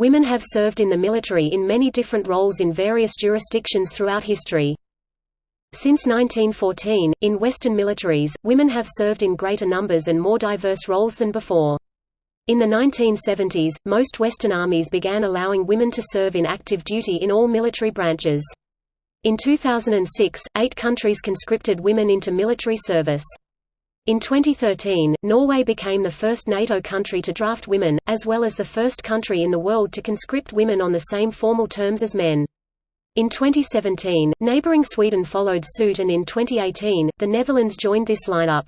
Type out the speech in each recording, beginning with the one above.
Women have served in the military in many different roles in various jurisdictions throughout history. Since 1914, in Western militaries, women have served in greater numbers and more diverse roles than before. In the 1970s, most Western armies began allowing women to serve in active duty in all military branches. In 2006, eight countries conscripted women into military service. In 2013, Norway became the first NATO country to draft women, as well as the first country in the world to conscript women on the same formal terms as men. In 2017, neighbouring Sweden followed suit and in 2018, the Netherlands joined this lineup.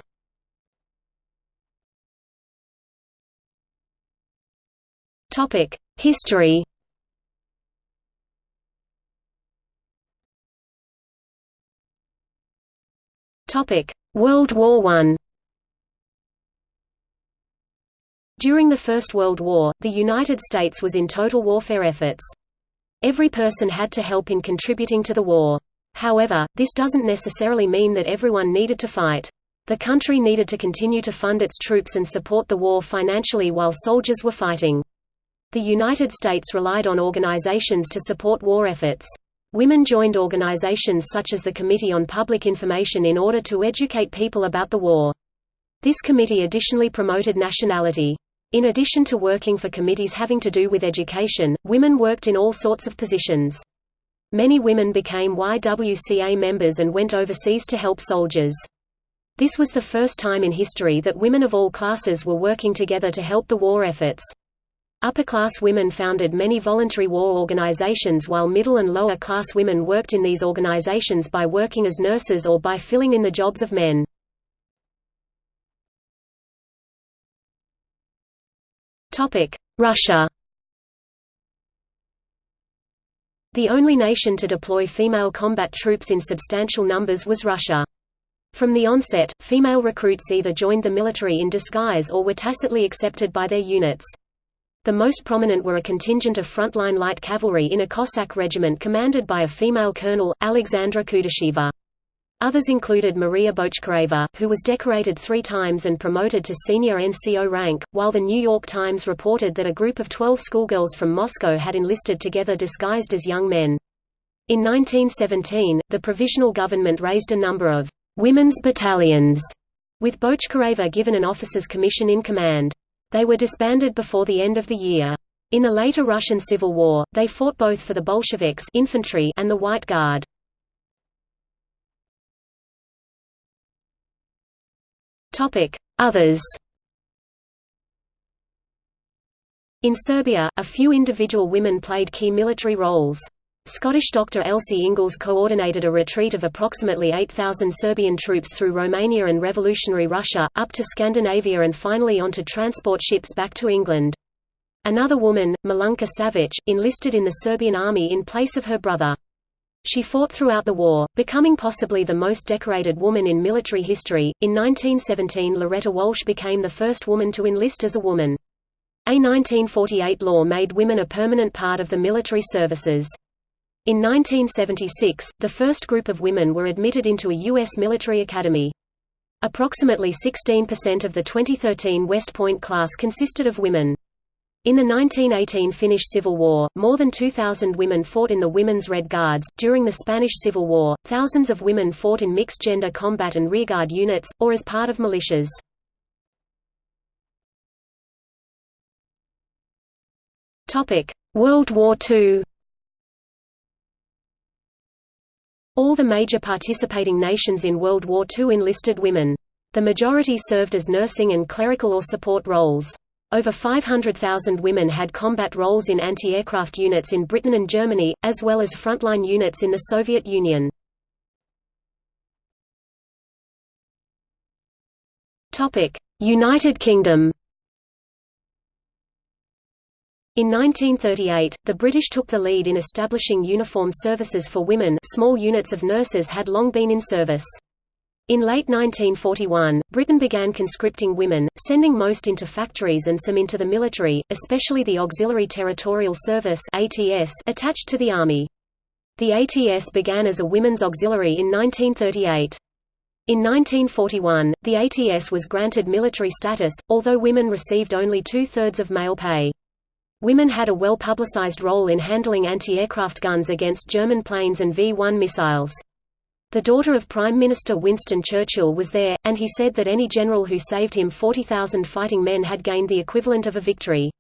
History World War I During the First World War, the United States was in total warfare efforts. Every person had to help in contributing to the war. However, this doesn't necessarily mean that everyone needed to fight. The country needed to continue to fund its troops and support the war financially while soldiers were fighting. The United States relied on organizations to support war efforts. Women joined organizations such as the Committee on Public Information in order to educate people about the war. This committee additionally promoted nationality. In addition to working for committees having to do with education, women worked in all sorts of positions. Many women became YWCA members and went overseas to help soldiers. This was the first time in history that women of all classes were working together to help the war efforts. Upper-class women founded many voluntary war organizations while middle and lower-class women worked in these organizations by working as nurses or by filling in the jobs of men. Russia The only nation to deploy female combat troops in substantial numbers was Russia. From the onset, female recruits either joined the military in disguise or were tacitly accepted by their units. The most prominent were a contingent of frontline light cavalry in a Cossack regiment commanded by a female colonel, Alexandra Kudasheva. Others included Maria Bochkareva, who was decorated three times and promoted to senior NCO rank, while the New York Times reported that a group of 12 schoolgirls from Moscow had enlisted together disguised as young men. In 1917, the provisional government raised a number of women's battalions, with Bochkareva given an officer's commission in command. They were disbanded before the end of the year. In the later Russian Civil War, they fought both for the Bolsheviks infantry and the White Guard. Others In Serbia, a few individual women played key military roles. Scottish Dr. Elsie Inglis coordinated a retreat of approximately 8,000 Serbian troops through Romania and revolutionary Russia, up to Scandinavia and finally onto transport ships back to England. Another woman, Milunka Savic, enlisted in the Serbian army in place of her brother. She fought throughout the war, becoming possibly the most decorated woman in military history. In 1917, Loretta Walsh became the first woman to enlist as a woman. A 1948 law made women a permanent part of the military services. In 1976, the first group of women were admitted into a U.S. military academy. Approximately 16% of the 2013 West Point class consisted of women. In the 1918 Finnish Civil War, more than 2,000 women fought in the Women's Red Guards. During the Spanish Civil War, thousands of women fought in mixed gender combat and rearguard units, or as part of militias. World War II All the major participating nations in World War II enlisted women. The majority served as nursing and clerical or support roles. Over 500,000 women had combat roles in anti-aircraft units in Britain and Germany, as well as frontline units in the Soviet Union. United Kingdom In 1938, the British took the lead in establishing uniformed services for women small units of nurses had long been in service. In late 1941, Britain began conscripting women, sending most into factories and some into the military, especially the Auxiliary Territorial Service (ATS) attached to the army. The ATS began as a women's auxiliary in 1938. In 1941, the ATS was granted military status, although women received only two-thirds of male pay. Women had a well-publicized role in handling anti-aircraft guns against German planes and V-1 missiles. The daughter of Prime Minister Winston Churchill was there, and he said that any general who saved him 40,000 fighting men had gained the equivalent of a victory.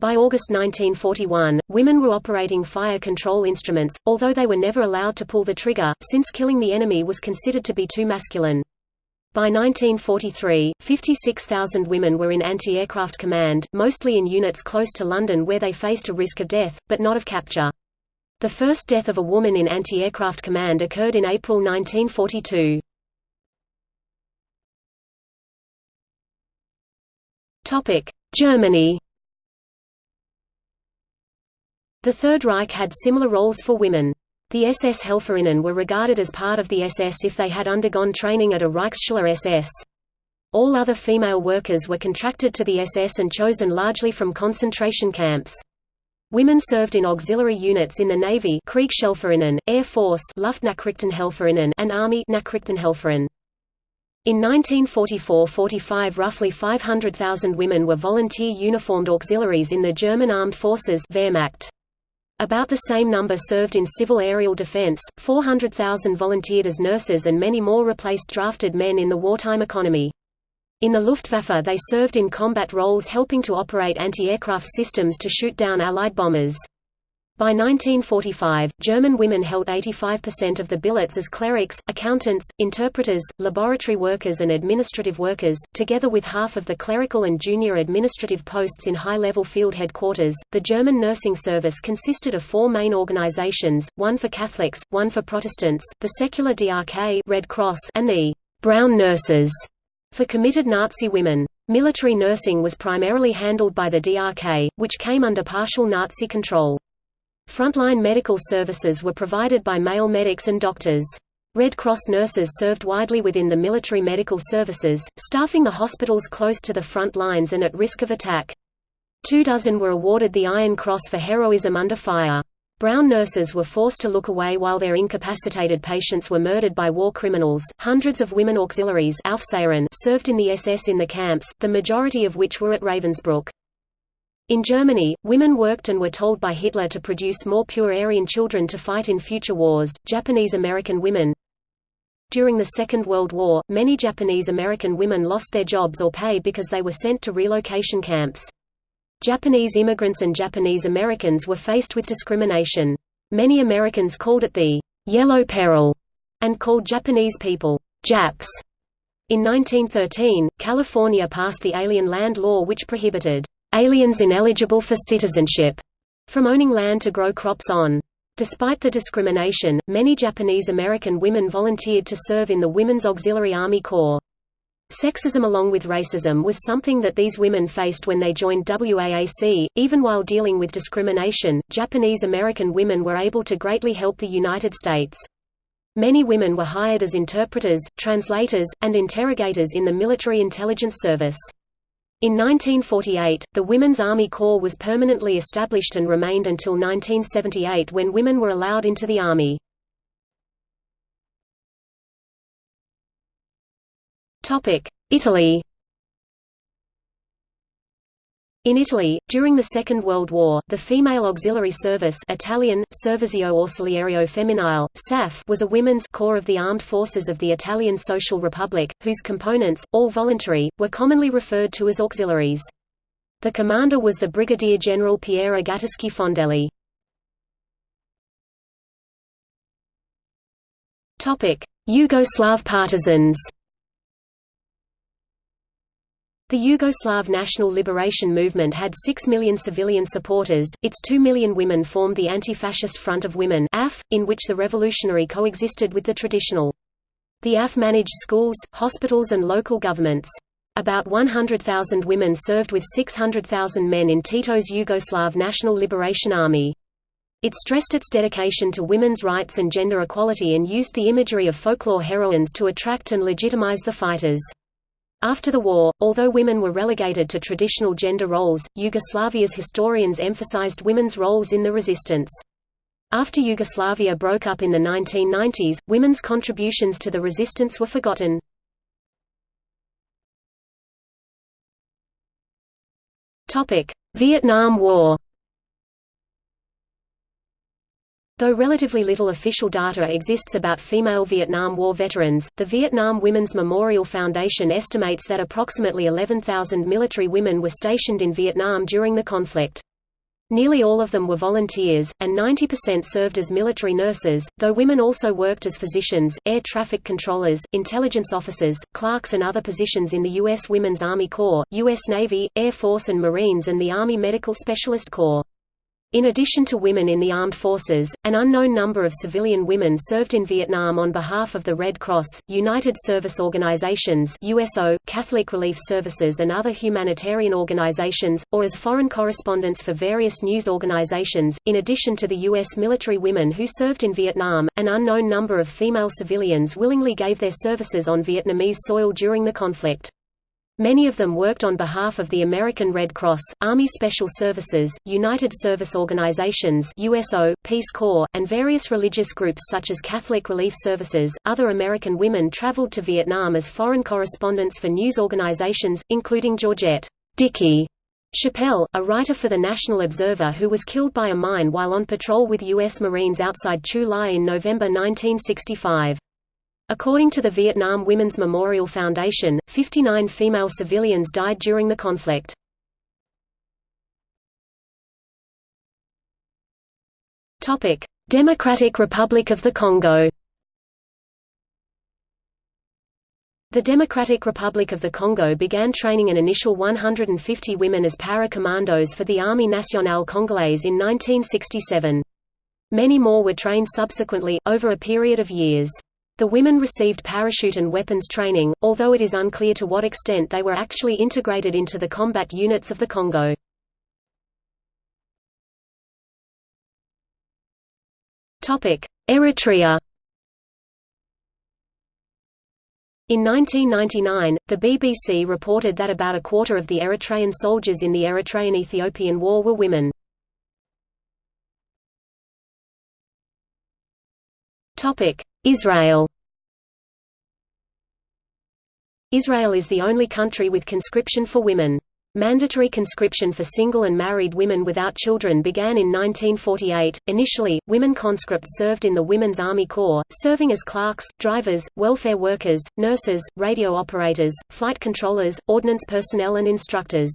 By August 1941, women were operating fire control instruments, although they were never allowed to pull the trigger, since killing the enemy was considered to be too masculine. By 1943, 56,000 women were in anti-aircraft command, mostly in units close to London where they faced a risk of death, but not of capture. The first death of a woman in anti-aircraft command occurred in April 1942. Germany The Third Reich had similar roles for women. The SS Helferinnen were regarded as part of the SS if they had undergone training at a Reichsschule SS. All other female workers were contracted to the SS and chosen largely from concentration camps. Women served in auxiliary units in the Navy Kriegshelferinnen, Air Force Luftnachrichtenhelferinnen and Army Nachrichtenhelferin. In 1944–45 roughly 500,000 women were volunteer uniformed auxiliaries in the German Armed Forces Wehrmacht. About the same number served in civil aerial defense, 400,000 volunteered as nurses and many more replaced drafted men in the wartime economy. In the Luftwaffe they served in combat roles helping to operate anti-aircraft systems to shoot down Allied bombers. By 1945, German women held 85% of the billets as clerics, accountants, interpreters, laboratory workers and administrative workers, together with half of the clerical and junior administrative posts in high-level field headquarters. The German nursing service consisted of four main organizations, one for Catholics, one for Protestants, the secular DRK Red Cross and the Brown Nurses for committed Nazi women. Military nursing was primarily handled by the DRK, which came under partial Nazi control. Frontline medical services were provided by male medics and doctors. Red Cross nurses served widely within the military medical services, staffing the hospitals close to the front lines and at risk of attack. Two dozen were awarded the Iron Cross for heroism under fire. Brown nurses were forced to look away while their incapacitated patients were murdered by war criminals. Hundreds of women auxiliaries served in the SS in the camps, the majority of which were at Ravensbrück. In Germany, women worked and were told by Hitler to produce more pure Aryan children to fight in future wars. Japanese American women During the Second World War, many Japanese American women lost their jobs or pay because they were sent to relocation camps. Japanese immigrants and Japanese Americans were faced with discrimination. Many Americans called it the Yellow Peril and called Japanese people Japs. In 1913, California passed the Alien Land Law which prohibited aliens ineligible for citizenship from owning land to grow crops on. Despite the discrimination, many Japanese American women volunteered to serve in the Women's Auxiliary Army Corps. Sexism along with racism was something that these women faced when they joined WAAC. Even while dealing with discrimination, Japanese American women were able to greatly help the United States. Many women were hired as interpreters, translators, and interrogators in the military intelligence service. In 1948, the Women's Army Corps was permanently established and remained until 1978 when women were allowed into the Army. Italy in Italy, during the Second World War, the Female Auxiliary Service Italian, Servizio Ausiliario Femminile, SAF was a women's corps of the armed forces of the Italian Social Republic, whose components, all voluntary, were commonly referred to as auxiliaries. The commander was the Brigadier General Piera Gatteschi Fondelli. Yugoslav partisans the Yugoslav National Liberation Movement had 6 million civilian supporters, its 2 million women formed the Anti-Fascist Front of Women AF, in which the revolutionary coexisted with the traditional. The AF managed schools, hospitals and local governments. About 100,000 women served with 600,000 men in Tito's Yugoslav National Liberation Army. It stressed its dedication to women's rights and gender equality and used the imagery of folklore heroines to attract and legitimize the fighters. After the war, although women were relegated to traditional gender roles, Yugoslavia's historians emphasized women's roles in the resistance. After Yugoslavia broke up in the 1990s, women's contributions to the resistance were forgotten. Vietnam War Though relatively little official data exists about female Vietnam War veterans, the Vietnam Women's Memorial Foundation estimates that approximately 11,000 military women were stationed in Vietnam during the conflict. Nearly all of them were volunteers, and 90% served as military nurses, though women also worked as physicians, air traffic controllers, intelligence officers, clerks and other positions in the U.S. Women's Army Corps, U.S. Navy, Air Force and Marines and the Army Medical Specialist Corps. In addition to women in the armed forces, an unknown number of civilian women served in Vietnam on behalf of the Red Cross, United Service Organizations USO, Catholic Relief Services and other humanitarian organizations, or as foreign correspondents for various news organizations. In addition to the U.S. military women who served in Vietnam, an unknown number of female civilians willingly gave their services on Vietnamese soil during the conflict. Many of them worked on behalf of the American Red Cross, Army Special Services, United Service Organizations (USO), Peace Corps, and various religious groups such as Catholic Relief Services. Other American women traveled to Vietnam as foreign correspondents for news organizations, including Georgette Dickey Chapelle, a writer for the National Observer who was killed by a mine while on patrol with U.S. Marines outside Chu Lai in November 1965. According to the Vietnam Women's Memorial Foundation, 59 female civilians died during the conflict. Democratic Republic of the Congo The Democratic Republic of the Congo began training an initial 150 women as para-commandos for the Armée Nationale Congolaise in 1967. Many more were trained subsequently, over a period of years. The women received parachute and weapons training, although it is unclear to what extent they were actually integrated into the combat units of the Congo. Eritrea In 1999, the BBC reported that about a quarter of the Eritrean soldiers in the Eritrean–Ethiopian War were women. Israel Israel is the only country with conscription for women. Mandatory conscription for single and married women without children began in 1948. Initially, women conscripts served in the Women's Army Corps, serving as clerks, drivers, welfare workers, nurses, radio operators, flight controllers, ordnance personnel and instructors.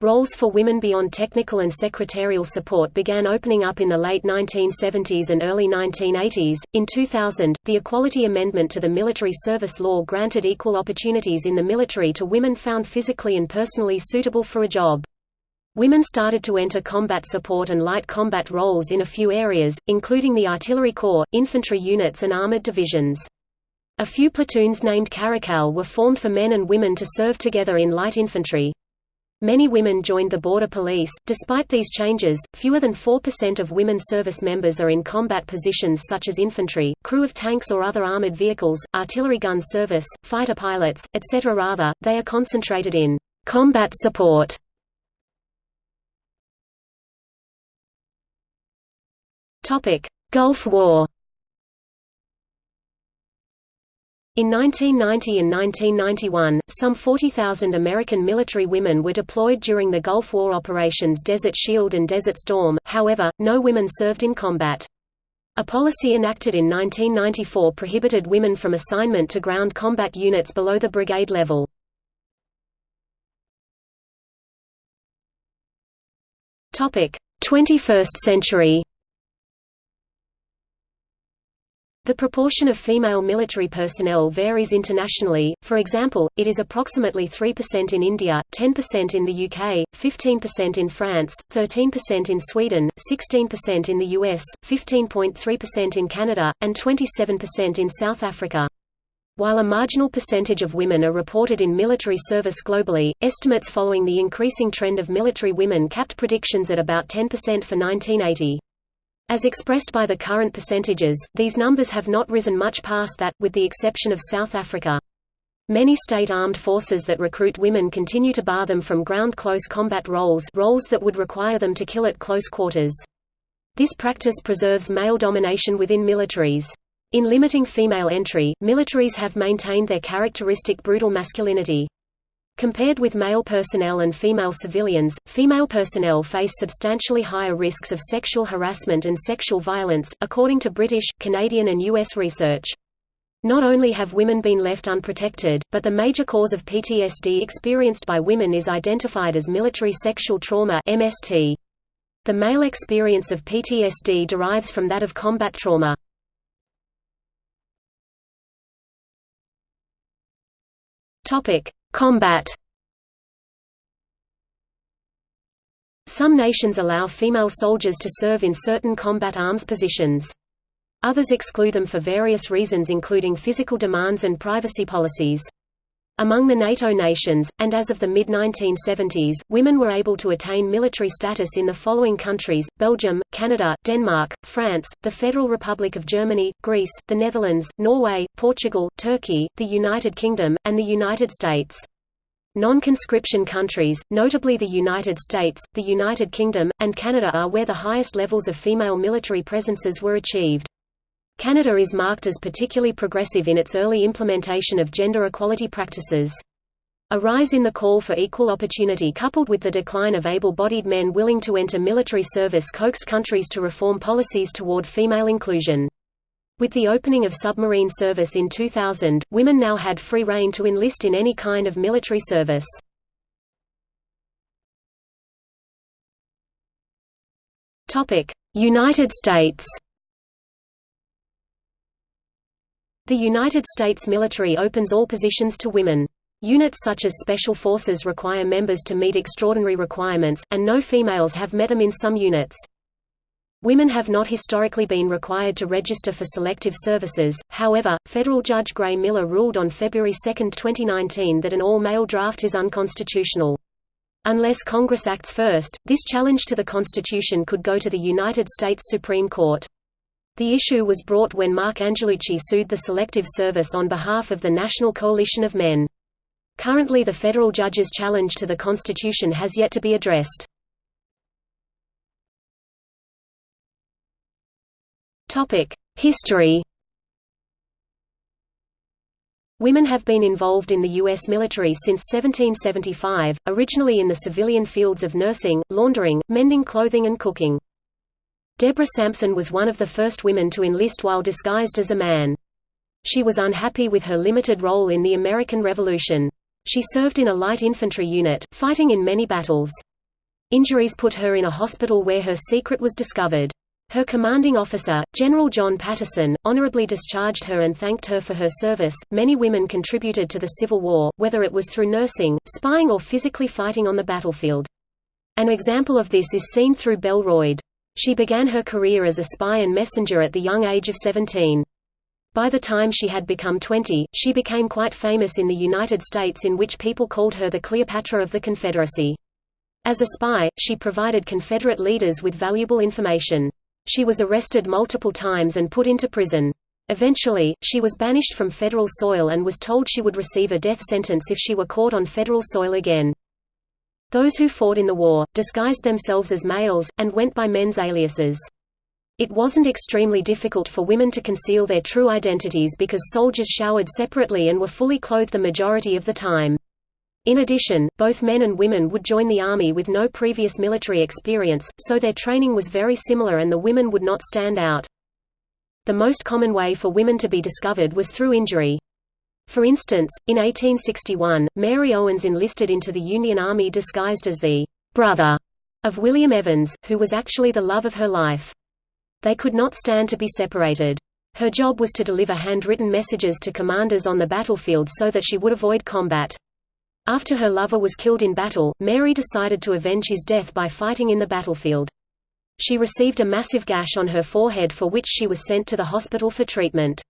Roles for women beyond technical and secretarial support began opening up in the late 1970s and early 1980s. In 2000, the Equality Amendment to the Military Service Law granted equal opportunities in the military to women found physically and personally suitable for a job. Women started to enter combat support and light combat roles in a few areas, including the artillery corps, infantry units and armored divisions. A few platoons named Caracal were formed for men and women to serve together in light infantry. Many women joined the border police. Despite these changes, fewer than 4% of women service members are in combat positions such as infantry, crew of tanks or other armored vehicles, artillery gun service, fighter pilots, etc. Rather, they are concentrated in combat support. Topic: Gulf War In 1990 and 1991, some 40,000 American military women were deployed during the Gulf War operations Desert Shield and Desert Storm, however, no women served in combat. A policy enacted in 1994 prohibited women from assignment to ground combat units below the brigade level. Topic: 21st century. The proportion of female military personnel varies internationally, for example, it is approximately 3% in India, 10% in the UK, 15% in France, 13% in Sweden, 16% in the US, 15.3% in Canada, and 27% in South Africa. While a marginal percentage of women are reported in military service globally, estimates following the increasing trend of military women capped predictions at about 10% for 1980. As expressed by the current percentages, these numbers have not risen much past that, with the exception of South Africa. Many state armed forces that recruit women continue to bar them from ground-close combat roles roles that would require them to kill at close quarters. This practice preserves male domination within militaries. In limiting female entry, militaries have maintained their characteristic brutal masculinity. Compared with male personnel and female civilians, female personnel face substantially higher risks of sexual harassment and sexual violence, according to British, Canadian and U.S. research. Not only have women been left unprotected, but the major cause of PTSD experienced by women is identified as military sexual trauma MST. The male experience of PTSD derives from that of combat trauma. Topic: Combat. Some nations allow female soldiers to serve in certain combat arms positions. Others exclude them for various reasons including physical demands and privacy policies. Among the NATO nations, and as of the mid-1970s, women were able to attain military status in the following countries, Belgium, Canada, Denmark, France, the Federal Republic of Germany, Greece, the Netherlands, Norway, Portugal, Turkey, the United Kingdom, and the United States. Non-conscription countries, notably the United States, the United Kingdom, and Canada are where the highest levels of female military presences were achieved. Canada is marked as particularly progressive in its early implementation of gender equality practices. A rise in the call for equal opportunity coupled with the decline of able-bodied men willing to enter military service coaxed countries to reform policies toward female inclusion. With the opening of submarine service in 2000, women now had free rein to enlist in any kind of military service. United States The United States military opens all positions to women. Units such as Special Forces require members to meet extraordinary requirements, and no females have met them in some units. Women have not historically been required to register for selective services, however, federal Judge Gray Miller ruled on February 2, 2019 that an all-male draft is unconstitutional. Unless Congress acts first, this challenge to the Constitution could go to the United States Supreme Court. The issue was brought when Mark Angelucci sued the Selective Service on behalf of the National Coalition of Men. Currently the federal judge's challenge to the Constitution has yet to be addressed. History Women have been involved in the U.S. military since 1775, originally in the civilian fields of nursing, laundering, mending clothing and cooking. Deborah Sampson was one of the first women to enlist while disguised as a man. She was unhappy with her limited role in the American Revolution. She served in a light infantry unit, fighting in many battles. Injuries put her in a hospital where her secret was discovered. Her commanding officer, General John Paterson, honorably discharged her and thanked her for her service. Many women contributed to the Civil War, whether it was through nursing, spying, or physically fighting on the battlefield. An example of this is seen through Belle Boyd. She began her career as a spy and messenger at the young age of 17. By the time she had become 20, she became quite famous in the United States in which people called her the Cleopatra of the Confederacy. As a spy, she provided Confederate leaders with valuable information. She was arrested multiple times and put into prison. Eventually, she was banished from federal soil and was told she would receive a death sentence if she were caught on federal soil again. Those who fought in the war, disguised themselves as males, and went by men's aliases. It wasn't extremely difficult for women to conceal their true identities because soldiers showered separately and were fully clothed the majority of the time. In addition, both men and women would join the army with no previous military experience, so their training was very similar and the women would not stand out. The most common way for women to be discovered was through injury. For instance, in 1861, Mary Owens enlisted into the Union Army disguised as the brother of William Evans, who was actually the love of her life. They could not stand to be separated. Her job was to deliver handwritten messages to commanders on the battlefield so that she would avoid combat. After her lover was killed in battle, Mary decided to avenge his death by fighting in the battlefield. She received a massive gash on her forehead for which she was sent to the hospital for treatment.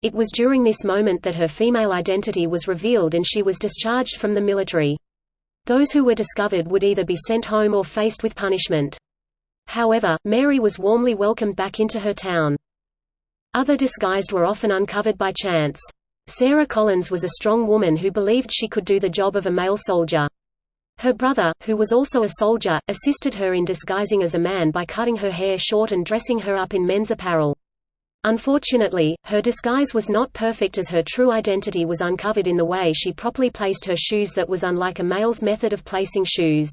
It was during this moment that her female identity was revealed and she was discharged from the military. Those who were discovered would either be sent home or faced with punishment. However, Mary was warmly welcomed back into her town. Other disguised were often uncovered by chance. Sarah Collins was a strong woman who believed she could do the job of a male soldier. Her brother, who was also a soldier, assisted her in disguising as a man by cutting her hair short and dressing her up in men's apparel. Unfortunately, her disguise was not perfect as her true identity was uncovered in the way she properly placed her shoes that was unlike a male's method of placing shoes.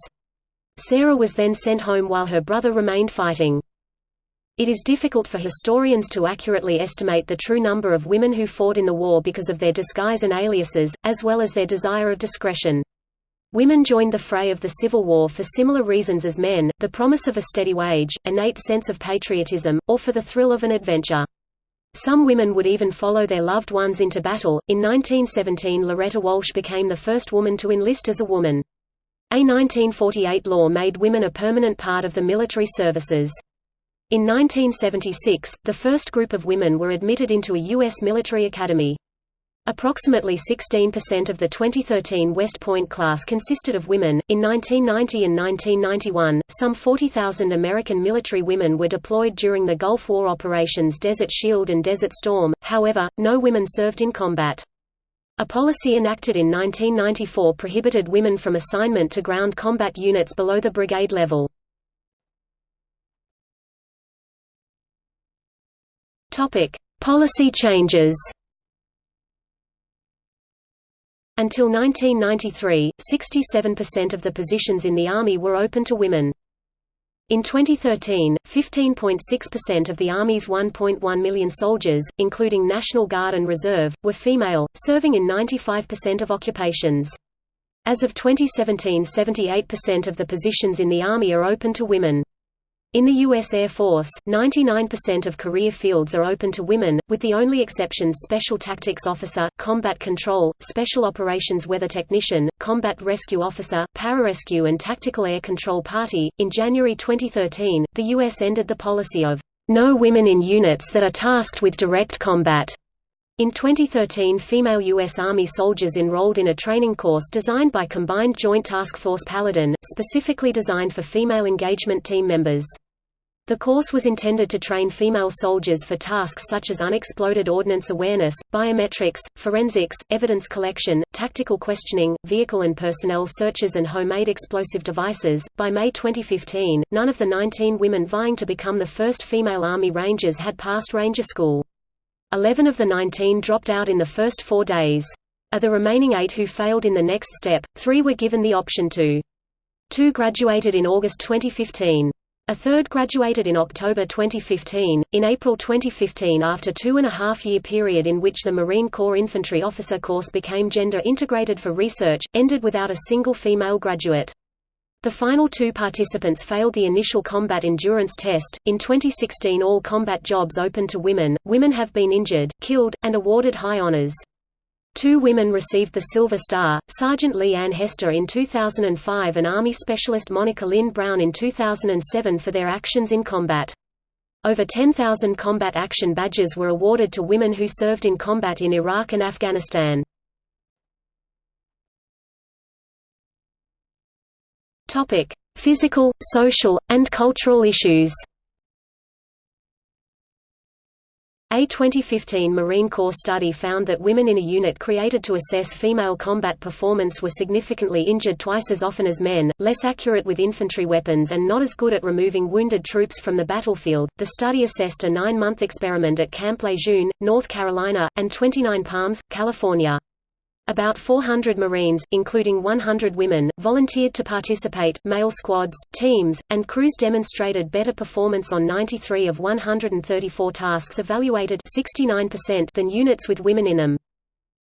Sarah was then sent home while her brother remained fighting. It is difficult for historians to accurately estimate the true number of women who fought in the war because of their disguise and aliases, as well as their desire of discretion. Women joined the fray of the Civil War for similar reasons as men, the promise of a steady wage, innate sense of patriotism, or for the thrill of an adventure. Some women would even follow their loved ones into battle. In 1917, Loretta Walsh became the first woman to enlist as a woman. A 1948 law made women a permanent part of the military services. In 1976, the first group of women were admitted into a U.S. military academy. Approximately 16% of the 2013 West Point class consisted of women. In 1990 and 1991, some 40,000 American military women were deployed during the Gulf War operations Desert Shield and Desert Storm, however, no women served in combat. A policy enacted in 1994 prohibited women from assignment to ground combat units below the brigade level. Policy changes Until 1993, 67% of the positions in the Army were open to women. In 2013, 15.6% of the Army's 1.1 million soldiers, including National Guard and Reserve, were female, serving in 95% of occupations. As of 2017 78% of the positions in the Army are open to women. In the U.S. Air Force, 99% of career fields are open to women, with the only exceptions Special Tactics Officer, Combat Control, Special Operations Weather Technician, Combat Rescue Officer, Pararescue, and Tactical Air Control Party. In January 2013, the U.S. ended the policy of no women in units that are tasked with direct combat. In 2013 female U.S. Army soldiers enrolled in a training course designed by Combined Joint Task Force Paladin, specifically designed for female engagement team members. The course was intended to train female soldiers for tasks such as unexploded ordnance awareness, biometrics, forensics, evidence collection, tactical questioning, vehicle and personnel searches, and homemade explosive devices. By May 2015, none of the 19 women vying to become the first female Army Rangers had passed Ranger School. Eleven of the 19 dropped out in the first four days. Of the remaining eight who failed in the next step, three were given the option to. Two graduated in August 2015. A third graduated in October 2015. In April 2015, after two and a half year period in which the Marine Corps Infantry Officer course became gender integrated for research, ended without a single female graduate. The final two participants failed the initial combat endurance test. In 2016, all combat jobs open to women. Women have been injured, killed, and awarded high honors. Two women received the Silver Star, Sergeant Leigh Ann Hester in 2005 and Army Specialist Monica Lynn Brown in 2007 for their actions in combat. Over 10,000 combat action badges were awarded to women who served in combat in Iraq and Afghanistan. Physical, social, and cultural issues A 2015 Marine Corps study found that women in a unit created to assess female combat performance were significantly injured twice as often as men, less accurate with infantry weapons, and not as good at removing wounded troops from the battlefield. The study assessed a nine month experiment at Camp Lejeune, North Carolina, and 29 Palms, California. About 400 Marines, including 100 women, volunteered to participate. Male squads, teams, and crews demonstrated better performance on 93 of 134 tasks evaluated 69% than units with women in them.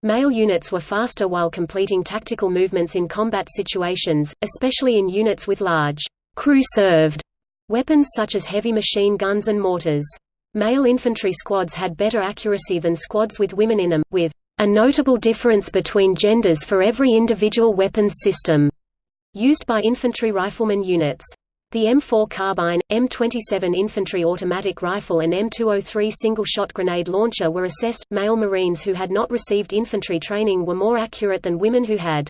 Male units were faster while completing tactical movements in combat situations, especially in units with large crew-served weapons such as heavy machine guns and mortars. Male infantry squads had better accuracy than squads with women in them, with a notable difference between genders for every individual weapons system used by infantry rifleman units. The M4 carbine, M27 infantry automatic rifle and M203 single-shot grenade launcher were assessed. Male Marines who had not received infantry training were more accurate than women who had.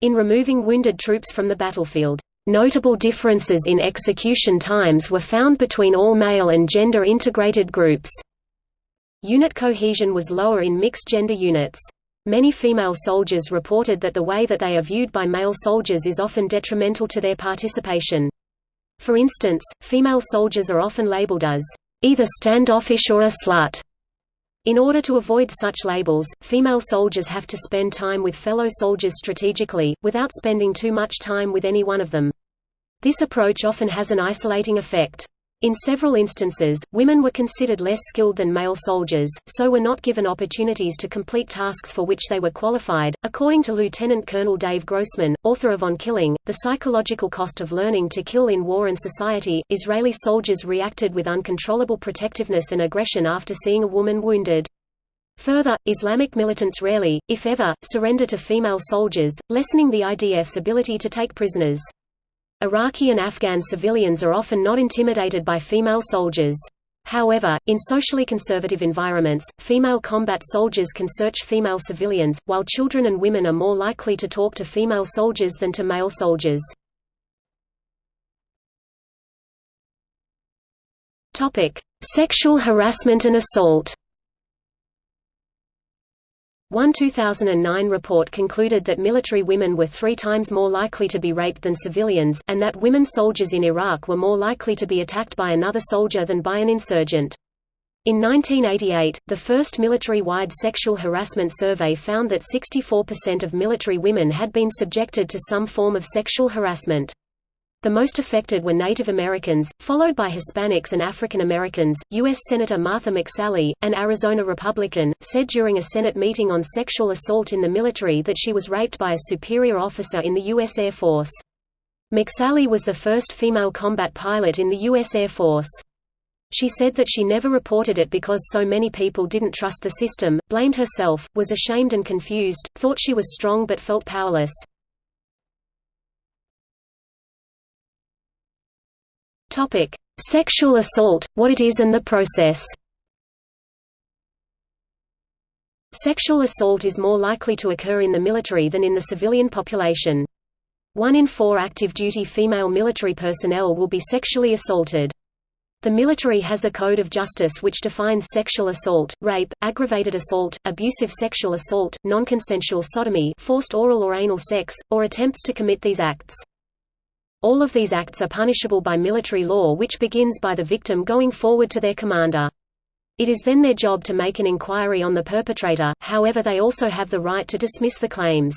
In removing wounded troops from the battlefield, notable differences in execution times were found between all male and gender-integrated groups. Unit cohesion was lower in mixed-gender units. Many female soldiers reported that the way that they are viewed by male soldiers is often detrimental to their participation. For instance, female soldiers are often labeled as either standoffish or a slut. In order to avoid such labels, female soldiers have to spend time with fellow soldiers strategically, without spending too much time with any one of them. This approach often has an isolating effect. In several instances, women were considered less skilled than male soldiers, so were not given opportunities to complete tasks for which they were qualified. According to Lieutenant Colonel Dave Grossman, author of On Killing, The Psychological Cost of Learning to Kill in War and Society, Israeli soldiers reacted with uncontrollable protectiveness and aggression after seeing a woman wounded. Further, Islamic militants rarely, if ever, surrender to female soldiers, lessening the IDF's ability to take prisoners. Iraqi and Afghan civilians are often not intimidated by female soldiers. However, in socially conservative environments, female combat soldiers can search female civilians, while children and women are more likely to talk to female soldiers than to male soldiers. Sexual harassment and assault one 2009 report concluded that military women were three times more likely to be raped than civilians, and that women soldiers in Iraq were more likely to be attacked by another soldier than by an insurgent. In 1988, the first military-wide sexual harassment survey found that 64% of military women had been subjected to some form of sexual harassment. The most affected were Native Americans, followed by Hispanics and African Americans. U.S. Senator Martha McSally, an Arizona Republican, said during a Senate meeting on sexual assault in the military that she was raped by a superior officer in the U.S. Air Force. McSally was the first female combat pilot in the U.S. Air Force. She said that she never reported it because so many people didn't trust the system, blamed herself, was ashamed and confused, thought she was strong but felt powerless. Topic: Sexual assault, what it is and the process. Sexual assault is more likely to occur in the military than in the civilian population. One in four active-duty female military personnel will be sexually assaulted. The military has a code of justice which defines sexual assault, rape, aggravated assault, abusive sexual assault, nonconsensual sodomy forced oral or anal sex, or attempts to commit these acts. All of these acts are punishable by military law which begins by the victim going forward to their commander. It is then their job to make an inquiry on the perpetrator, however they also have the right to dismiss the claims.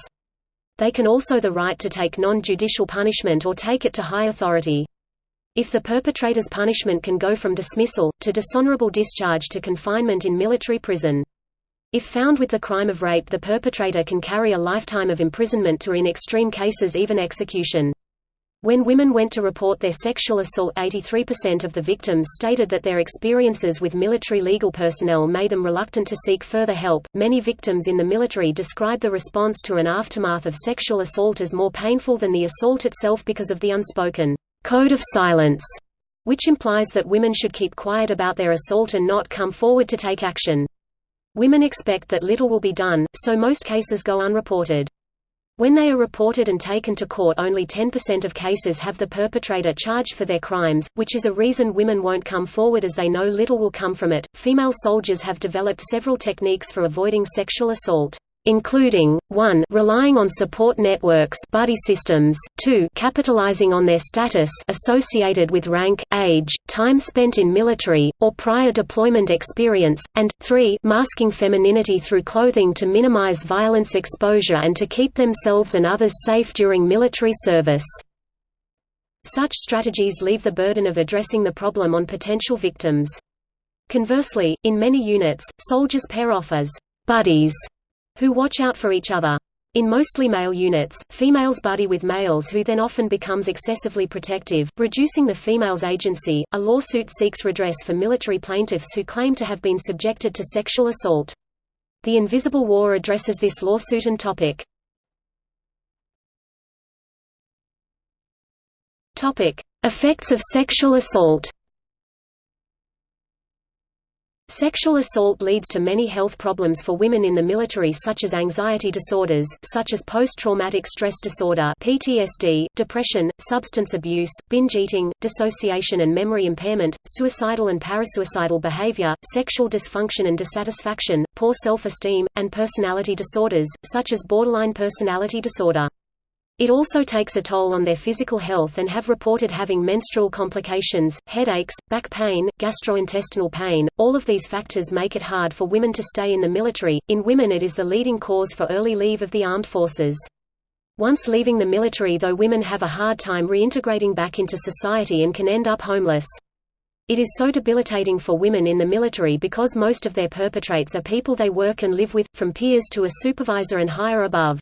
They can also the right to take non-judicial punishment or take it to high authority. If the perpetrator's punishment can go from dismissal, to dishonorable discharge to confinement in military prison. If found with the crime of rape the perpetrator can carry a lifetime of imprisonment to in extreme cases even execution. When women went to report their sexual assault 83% of the victims stated that their experiences with military legal personnel made them reluctant to seek further help. Many victims in the military describe the response to an aftermath of sexual assault as more painful than the assault itself because of the unspoken code of silence, which implies that women should keep quiet about their assault and not come forward to take action. Women expect that little will be done, so most cases go unreported. When they are reported and taken to court only 10% of cases have the perpetrator charged for their crimes, which is a reason women won't come forward as they know little will come from it. Female soldiers have developed several techniques for avoiding sexual assault including, 1 relying on support networks buddy systems, 2 capitalizing on their status associated with rank, age, time spent in military, or prior deployment experience, and, 3 masking femininity through clothing to minimize violence exposure and to keep themselves and others safe during military service. Such strategies leave the burden of addressing the problem on potential victims. Conversely, in many units, soldiers pair off as buddies who watch out for each other. In mostly male units, females buddy with males who then often becomes excessively protective, reducing the female's agency. A lawsuit seeks redress for military plaintiffs who claim to have been subjected to sexual assault. The Invisible War addresses this lawsuit and topic. Topic: Effects of sexual assault. Sexual assault leads to many health problems for women in the military such as anxiety disorders such as post-traumatic stress disorder PTSD, depression, substance abuse, binge eating, dissociation and memory impairment, suicidal and parasuicidal behavior, sexual dysfunction and dissatisfaction, poor self-esteem, and personality disorders, such as borderline personality disorder. It also takes a toll on their physical health and have reported having menstrual complications, headaches, back pain, gastrointestinal pain. All of these factors make it hard for women to stay in the military. In women, it is the leading cause for early leave of the armed forces. Once leaving the military, though, women have a hard time reintegrating back into society and can end up homeless. It is so debilitating for women in the military because most of their perpetrates are people they work and live with, from peers to a supervisor and higher above.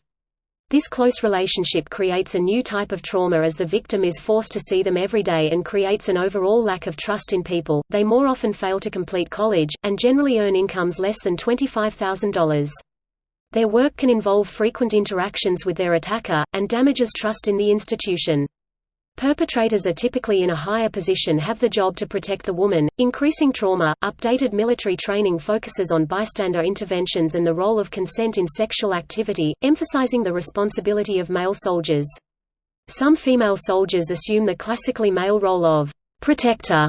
This close relationship creates a new type of trauma as the victim is forced to see them every day and creates an overall lack of trust in people. They more often fail to complete college, and generally earn incomes less than $25,000. Their work can involve frequent interactions with their attacker, and damages trust in the institution. Perpetrators are typically in a higher position have the job to protect the woman, increasing trauma. Updated military training focuses on bystander interventions and the role of consent in sexual activity, emphasizing the responsibility of male soldiers. Some female soldiers assume the classically male role of protector.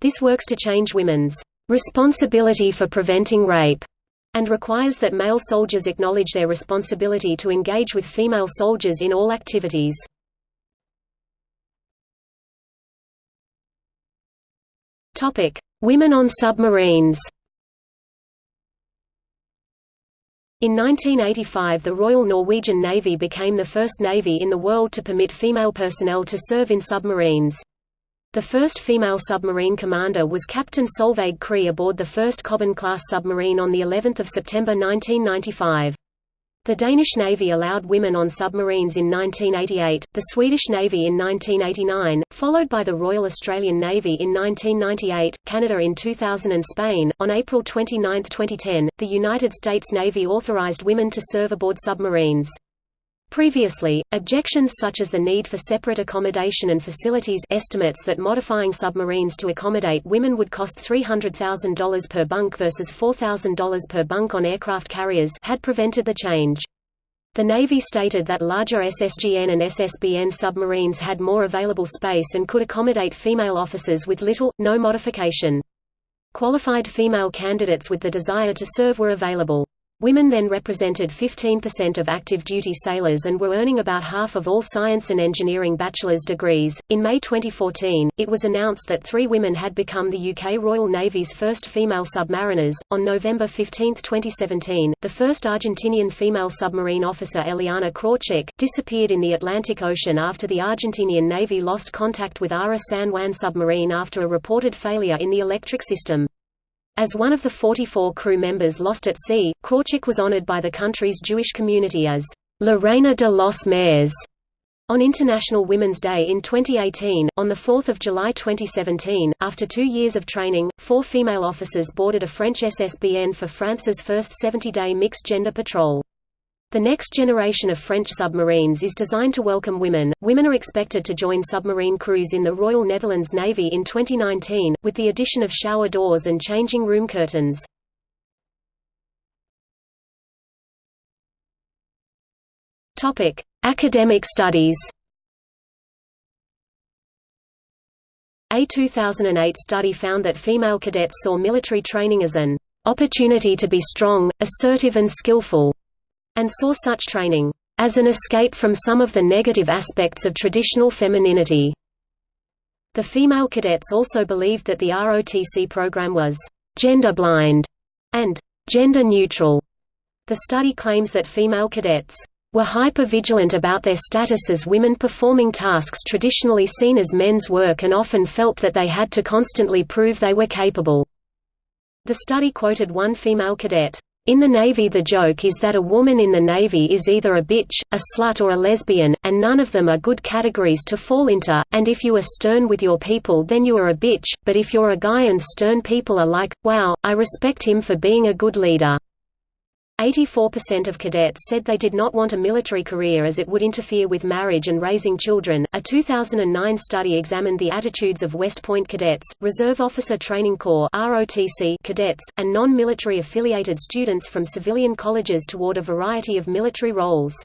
This works to change women's responsibility for preventing rape and requires that male soldiers acknowledge their responsibility to engage with female soldiers in all activities. Women on submarines In 1985 the Royal Norwegian Navy became the first navy in the world to permit female personnel to serve in submarines. The first female submarine commander was Captain Solveig Krey aboard the first Kobben-class submarine on of September 1995. The Danish Navy allowed women on submarines in 1988, the Swedish Navy in 1989, followed by the Royal Australian Navy in 1998, Canada in 2000 and Spain. On April 29, 2010, the United States Navy authorized women to serve aboard submarines. Previously, objections such as the need for separate accommodation and facilities estimates that modifying submarines to accommodate women would cost $300,000 per bunk versus $4,000 per bunk on aircraft carriers had prevented the change. The Navy stated that larger SSGN and SSBN submarines had more available space and could accommodate female officers with little, no modification. Qualified female candidates with the desire to serve were available. Women then represented 15% of active duty sailors and were earning about half of all science and engineering bachelor's degrees. In May 2014, it was announced that three women had become the UK Royal Navy's first female submariners. On November 15, 2017, the first Argentinian female submarine officer Eliana Krawczyk disappeared in the Atlantic Ocean after the Argentinian Navy lost contact with Ara San Juan submarine after a reported failure in the electric system. As one of the 44 crew members lost at sea, Krawczyk was honored by the country's Jewish community as La Reina de los Mares on International Women's Day in 2018, on 4 July 2017, after two years of training, four female officers boarded a French SSBN for France's first 70-day mixed-gender patrol. The next generation of French submarines is designed to welcome women. Women are expected to join submarine crews in the Royal Netherlands Navy in 2019, with the addition of shower doors and changing room curtains. Topic: Academic studies. A 2008 study found that female cadets saw military training as an opportunity to be strong, assertive and skillful and saw such training as an escape from some of the negative aspects of traditional femininity. The female cadets also believed that the ROTC program was gender-blind and gender-neutral. The study claims that female cadets were hyper-vigilant about their status as women performing tasks traditionally seen as men's work and often felt that they had to constantly prove they were capable. The study quoted one female cadet, in the Navy the joke is that a woman in the Navy is either a bitch, a slut or a lesbian, and none of them are good categories to fall into, and if you are stern with your people then you are a bitch, but if you're a guy and stern people are like, wow, I respect him for being a good leader. 84% of cadets said they did not want a military career as it would interfere with marriage and raising children. A 2009 study examined the attitudes of West Point cadets, Reserve Officer Training Corps (ROTC) cadets, and non-military affiliated students from civilian colleges toward a variety of military roles.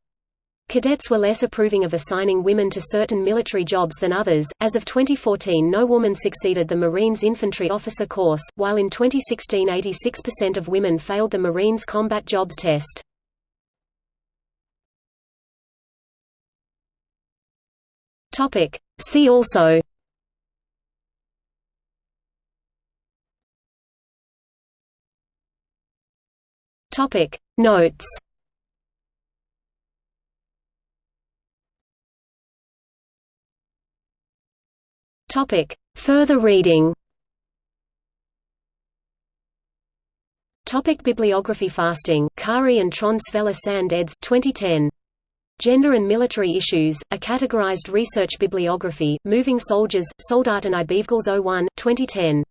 Cadets were less approving of assigning women to certain military jobs than others. As of 2014, no woman succeeded the Marines infantry officer course, while in 2016 86% of women failed the Marines combat jobs test. Topic. See also Topic Notes Topic Further reading Topic Bibliography Fasting, Kari and Trond Svelle Sand eds. 2010. Gender and Military Issues, a Categorized Research Bibliography, Moving Soldiers, Soldaten oh i Bevegells 01, 2010.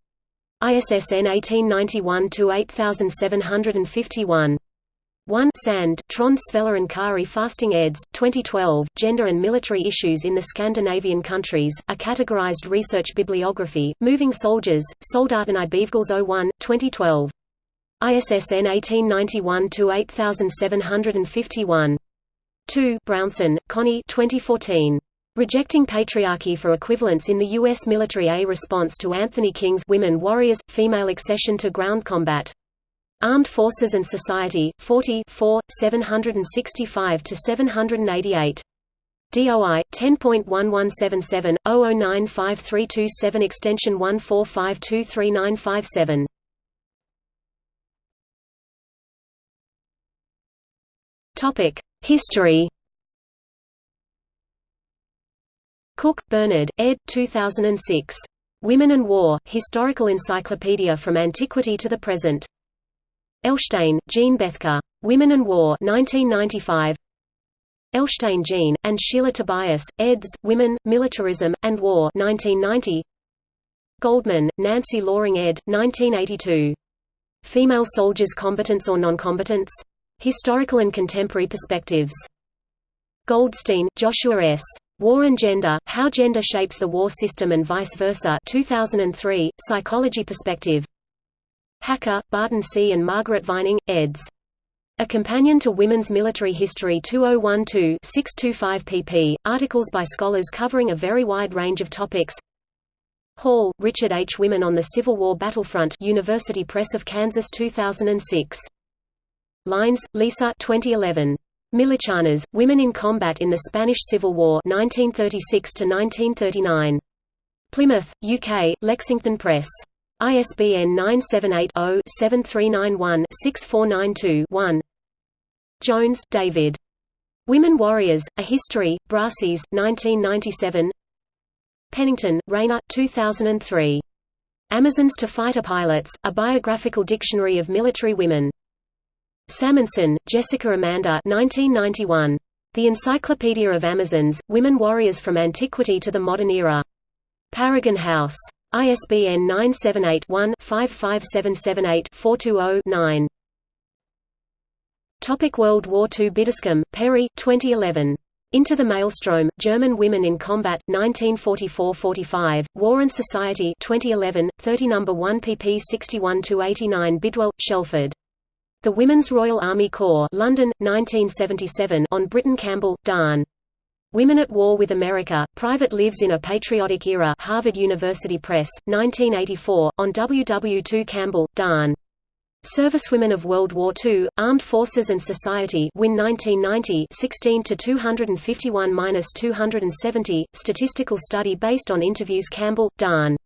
ISSN 1891-8751. 1 Sand, Trond and Kari Fasting eds. 2012, Gender and Military Issues in the Scandinavian Countries, a Categorized Research Bibliography, Moving Soldiers, Soldaten oh i Bevegells 01, 2012. ISSN 1891-8751. 2 Brownson, Connie 2014. Rejecting Patriarchy for Equivalence in the U.S. Military A Response to Anthony King's Women Warriors – Female Accession to Ground Combat. Armed Forces and Society, 40 4, 765–788. DOI 10.1177 00953227 extension 145233957. Topic History Cook, Bernard, ed. 2006. Women and War, Historical Encyclopedia from Antiquity to the Present. Elshtain, Jean Bethke. Women and War 1995. Elshtain Jean, and Sheila Tobias, eds. Women, Militarism, and War 1990. Goldman, Nancy Loring ed. 1982. Female Soldiers Combatants or Non-Combatants? Historical and Contemporary Perspectives. Goldstein, Joshua S. War and Gender, How Gender Shapes the War System and Vice Versa 2003, Psychology Perspective. Hacker, Barton C. and Margaret Vining, eds. A Companion to Women's Military History 2012-625 pp. Articles by scholars covering a very wide range of topics Hall, Richard H. Women on the Civil War Battlefront University Press of Kansas 2006 Lines, Lisa 2011. Milicianas, Women in Combat in the Spanish Civil War 1936–1939. Plymouth, UK, Lexington Press. ISBN 978-0-7391-6492-1 Jones, David. Women Warriors, A History, Brassey's, 1997 Pennington, Reina, 2003. Amazons to Fighter Pilots, A Biographical Dictionary of Military Women. Salmonson, Jessica Amanda 1991. The Encyclopedia of Amazons, Women Warriors from Antiquity to the Modern Era. Paragon House. ISBN 978-1-55778-420-9. Topic World War II Biddiscombe, Perry 2011. Into the Maelstrom, German Women in Combat, 1944–45, War and Society 2011, 30 No. 1 pp 61–89 Bidwell, Shelford. The Women's Royal Army Corps London, 1977 on Britain Campbell, D'Ann. Women at War with America, Private Lives in a Patriotic Era Harvard University Press, 1984, on W. W. 2 Campbell, D'Ann. Servicewomen of World War II, Armed Forces and Society Win 1990 16 to 251-270, statistical study based on interviews Campbell, D'Ann.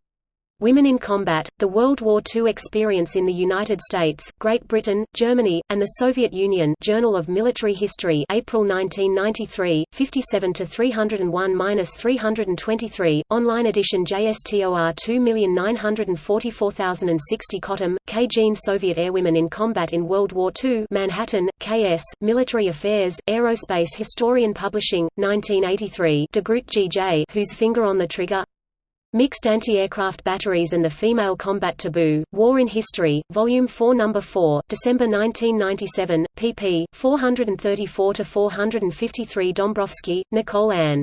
Women in Combat, The World War II Experience in the United States, Great Britain, Germany, and the Soviet Union Journal of Military History April 1993, 57–301–323, online edition JSTOR 2944060 Cottam, K. Jean Soviet Airwomen in Combat in World War II Manhattan, K.S., Military Affairs, Aerospace Historian Publishing, 1983 De Groot G.J. Whose Finger on the Trigger? Mixed Anti-Aircraft Batteries and the Female Combat Taboo, War in History, Volume 4 No. 4, December 1997, pp. 434–453 Dombrowski, Nicole Ann.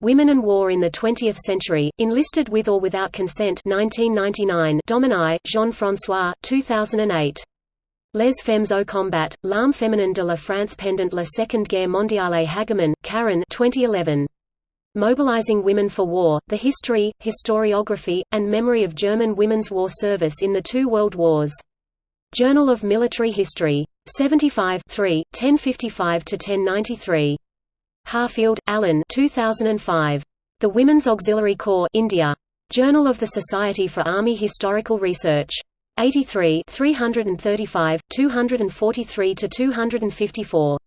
Women and War in the Twentieth Century, Enlisted with or Without Consent 1999 Dominé, Jean-François, 2008. Les Femmes au Combat, L'âme féminine de la France pendant la Seconde Guerre mondiale Hagemann, Karen 2011. Mobilizing Women for War, The History, Historiography, and Memory of German Women's War Service in the Two World Wars. Journal of Military History. 75 3, 1055–1093. Harfield, Alan 2005. The Women's Auxiliary Corps India. Journal of the Society for Army Historical Research. 83 335, 243–254.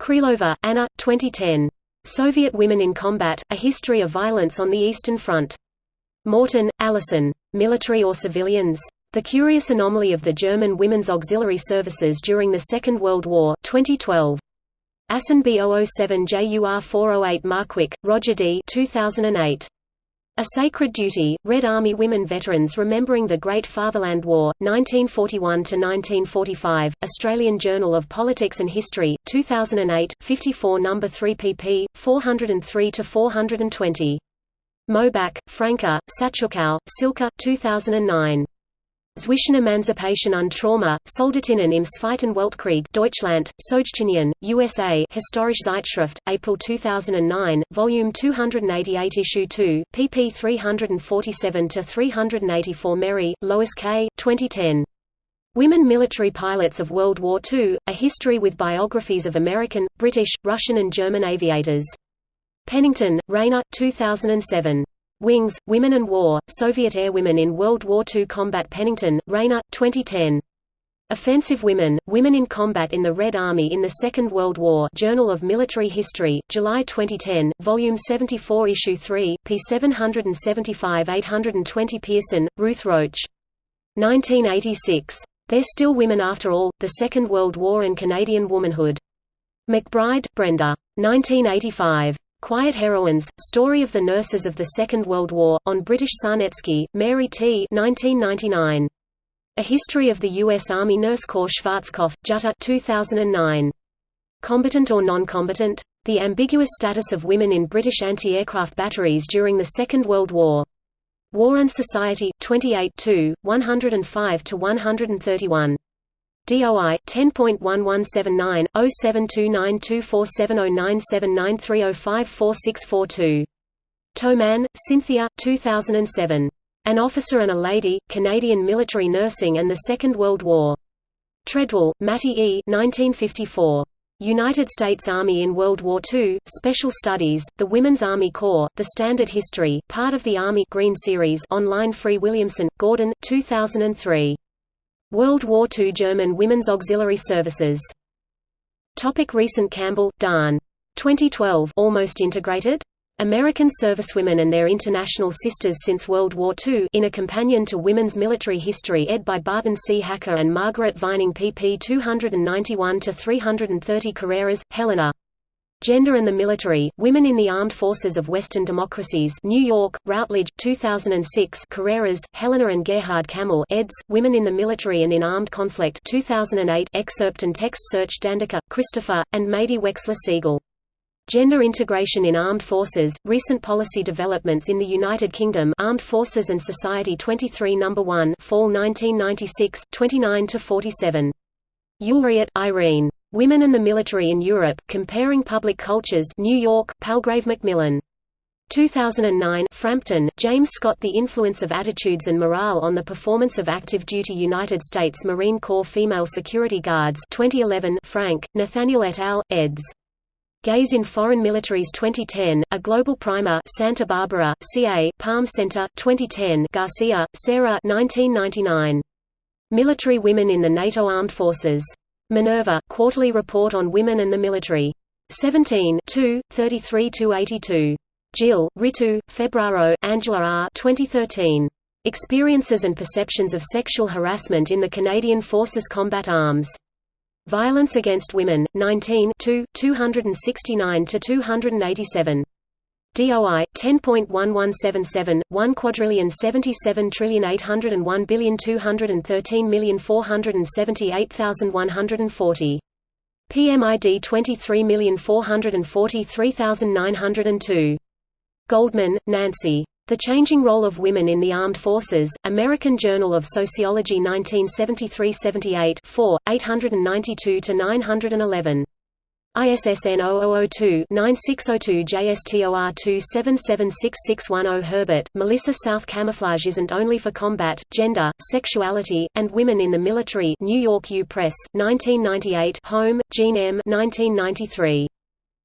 Krylova, Anna, 2010. Soviet Women in Combat, A History of Violence on the Eastern Front. Morton, Allison. Military or Civilians? The Curious Anomaly of the German Women's Auxiliary Services During the Second World War 2012. ASIN B007 JUR 408 Markwick, Roger D. 2008. A Sacred Duty, Red Army Women Veterans Remembering the Great Fatherland War, 1941–1945, Australian Journal of Politics and History, 2008, 54 No. 3 pp. 403–420. Maubach, Franka, Satjukow, Silke 2009. Zwischen Emanzipation und Trauma, Soldatinnen im Zweiten Weltkrieg Deutschland, Sowjetunion, USA Historische Zeitschrift, April 2009, Volume 288 Issue 2, pp 347–384 Merry, Lois K. 2010. Women Military Pilots of World War II, A History with Biographies of American, British, Russian and German Aviators. Pennington, Reina, 2007. Wings, Women and War, Soviet Airwomen in World War II Combat Pennington, Reina, 2010. Offensive Women, Women in Combat in the Red Army in the Second World War Journal of Military History, July 2010, Volume 74 Issue 3, p 775–820 Pearson, Ruth Roach. 1986. They're Still Women After All, The Second World War and Canadian Womanhood. McBryde, Brenda. 1985. Quiet Heroines, Story of the Nurses of the Second World War, on British Sarnecky, Mary T. 1999. A History of the U.S. Army Nurse Corps Schwarzkopf, Jutta 2009. Combatant or non-combatant? The ambiguous status of women in British anti-aircraft batteries during the Second World War. War and Society, 28 105–131. DOI 10.1179 072924709793054642. Toman, Cynthia 2007. An Officer and a Lady, Canadian Military Nursing and the Second World War. Treadwell, Mattie E. 1954. United States Army in World War II, Special Studies, The Women's Army Corps, The Standard History, part of the Army Green Series online Free Williamson, Gordon, 2003. World War II German Women's Auxiliary Services. Topic recent Campbell, D'Ann. 2012 Almost Integrated? American Servicewomen and Their International Sisters Since World War II in a Companion to Women's Military History ed. by Barton C. Hacker and Margaret Vining pp 291–330 Carreiras, Helena. Gender and the Military, Women in the Armed Forces of Western Democracies New York, Routledge, 2006 Carreiras, Helena and Gerhard Kümmel eds., Women in the Military and in Armed Conflict 2008 excerpt and text search Dandeker, Christopher, and Mady Wechsler Segal. Gender Integration in Armed Forces, Recent Policy Developments in the United Kingdom Armed Forces and Society 23 No. 1 Fall 1996, 29–47. Eulriet, Irene. Women and the Military in Europe, Comparing Public Cultures New York, Palgrave Macmillan. 2009 Frampton, James Scott The Influence of Attitudes and Morale on the Performance of Active Duty United States Marine Corps Female Security Guards 2011 Frank, Nathaniel et al., eds. Gays in Foreign Militaries 2010, A Global Primer Santa Barbara, CA, Palm Center 2010 Garcia, Sarah 1999. Military Women in the NATO Armed Forces. Minerva, Quarterly Report on Women and the Military. 17 33–82. Gill, Ritu, Febraro, Angela R. 2013. Experiences and Perceptions of Sexual Harassment in the Canadian Forces Combat Arms. Violence Against Women, 19 269–287. DOI 10.1177 1 quadrillion 77 trillion 801 billion 213 million 478,140 PMID 23,443,902 Goldman, Nancy. The Changing Role of Women in the Armed Forces, American Journal of Sociology 1973–78 4, 892–911 ISSN 0002-9602 JSTOR 2776610 Herbert, Melissa South Camouflage isn't only for combat, gender, sexuality, and women in the military New York U Press, 1998 Holm, Jean M. 1993.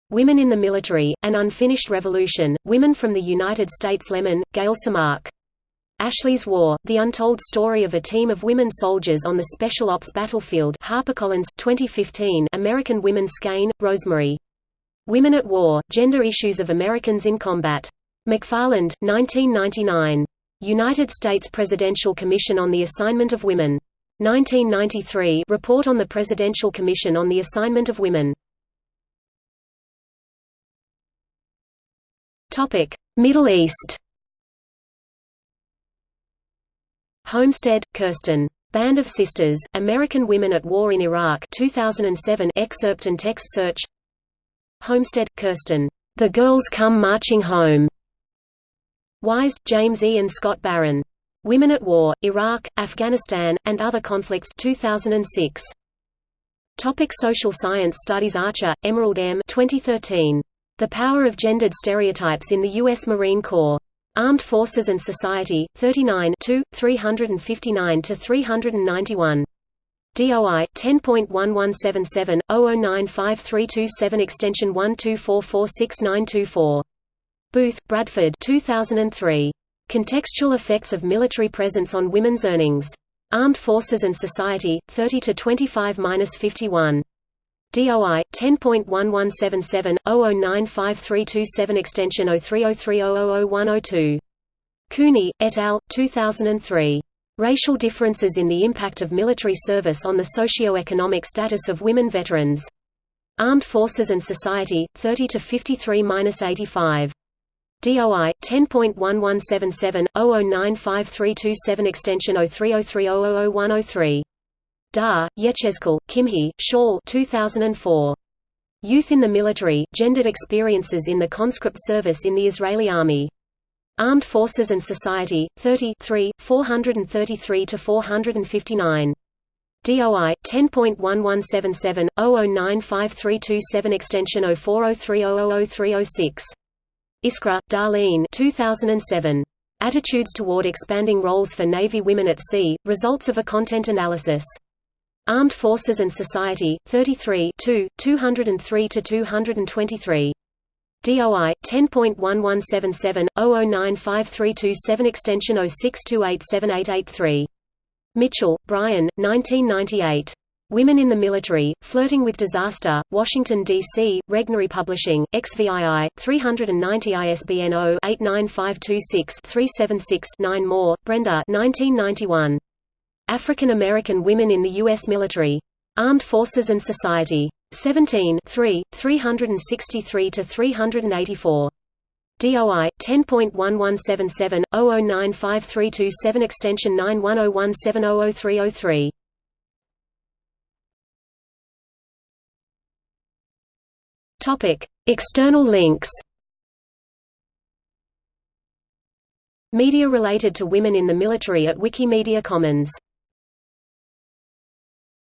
Women in the Military, An Unfinished Revolution, Women from the United States Lemmon, Gayle Tzemach. Ashley's War, The Untold Story of a Team of Women Soldiers on the Special Ops Battlefield HarperCollins, 2015 American Women Skaine, Rosemary. Women at War, Gender Issues of Americans in Combat. McFarland, 1999. United States Presidential Commission on the Assignment of Women. 1993 Report on the Presidential Commission on the Assignment of Women. Middle East Holmstedt, Kirsten. Band of Sisters, American Women at War in Iraq 2007 excerpt and text search Holmstedt, Kirsten. The Girls Come Marching Home. Wise, James E. and Scott Baron. Women at War, Iraq, Afghanistan, and Other Conflicts 2006. Topic Social Science Studies Archer, Emerald M. 2013. The Power of Gendered Stereotypes in the U.S. Marine Corps. Armed Forces and Society, 39 359–391. DOI 10.1177 00953227 extension 124466924. Booth, Bradford 2003. Contextual Effects of Military Presence on Women's Earnings. Armed Forces and Society, 30–25–51. DOI 10.1177 00953227 extension 0303000102. Cooney et al. 2003. Racial Differences in the Impact of Military Service on the Socio-Economic Status of Women Veterans. Armed Forces and Society, 30 to 53-85. DOI 10.1177 00953227 extension 0303000103. Dar, Yechezkel, Kimhi, Shaul 2004. Youth in the Military, Gendered Experiences in the Conscript Service in the Israeli Army. Armed Forces and Society, 30 433–459. DOI 10.1177 00953227 extension 0403000306. Iskra, Darlene 2007. Attitudes toward expanding roles for Navy women at sea, results of a content analysis. Armed Forces and Society, 33 203–223. DOI 10.1177 00953227 extension 06287883. Mitchell, Brian, 1998. Women in the Military, Flirting with Disaster, Washington, D.C., Regnery Publishing, XVII, 390 ISBN 0-89526-376-9 Moore, Brenda 1991. African American Women in the U.S. Military. Armed Forces and Society. 17 3, 363–384. DOI 10.1177 00953227 extension 9101700303. Topic: External links. Media related to women in the military at Wikimedia Commons